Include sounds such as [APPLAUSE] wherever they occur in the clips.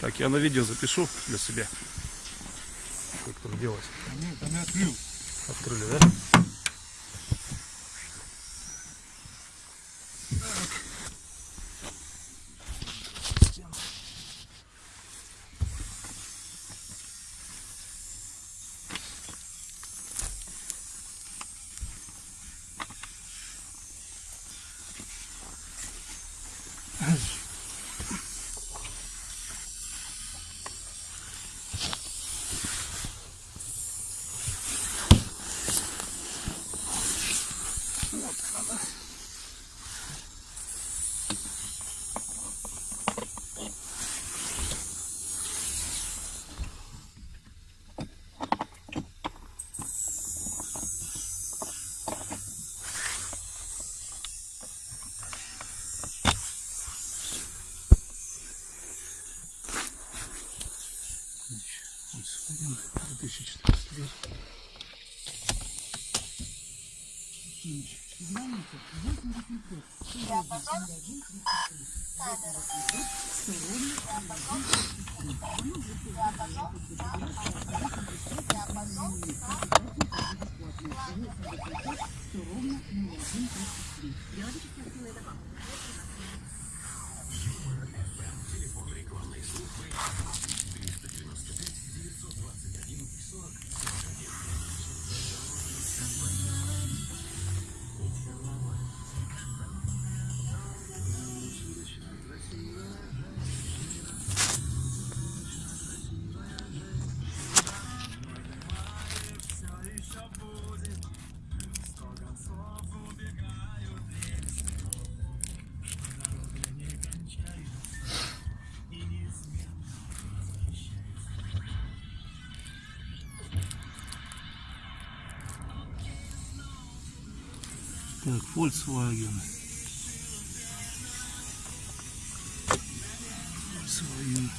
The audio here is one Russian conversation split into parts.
Так, я на видео запишу для себя. Как там делать. Там я открыл. Открыли, да? Один 2014 год. Я потом... Я потом... Я потом... Так, Volkswagen. Volkswagen.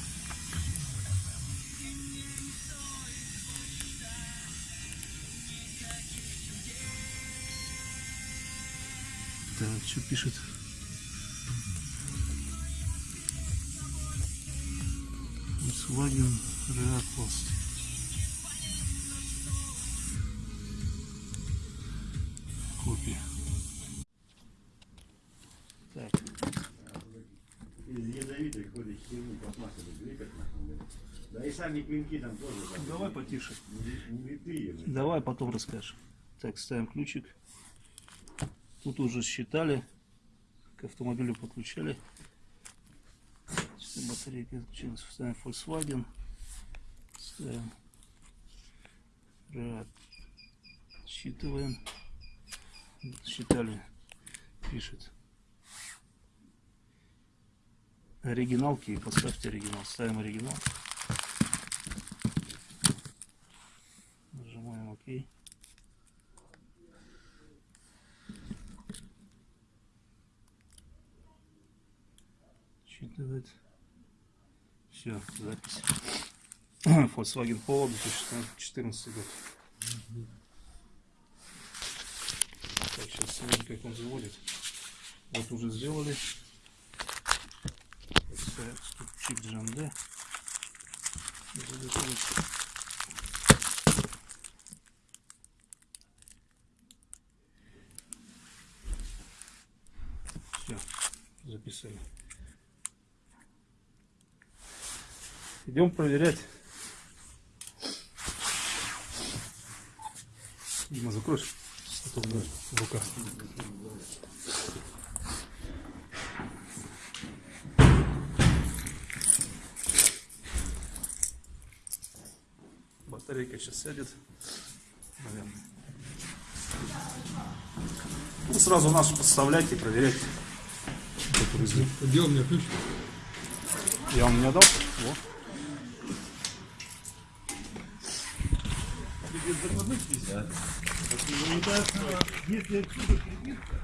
Так, что пишет? Volkswagen Reapost. Ядовитой ходит херню двигать нахуй. Да и сами клинки там тоже. да, давай потише. не- не блин. Давай потом расскажешь. Так, ставим ключик. Тут уже считали. К автомобилю подключали. Все, батарейка отключилась. Ставим Volkswagen. Ставим. Считываем. Считали. Пишет. Оригиналки. Поставьте оригинал. Ставим оригинал. Нажимаем ОК. Считывает. Все, запись. [COUGHS] Volkswagen Polo 2014 год. Так, сейчас смотрим, как он заводит. Вот уже сделали ступчик джанде. Все, записали. Идем проверять. Дима, закроешь? А то в руках. Батарейка сейчас сядет. Наверное. Ну, сразу нашу подставлять и проверять. Где у меня ключ? Я вам не отдал? Вот. Если отсюда прибитка,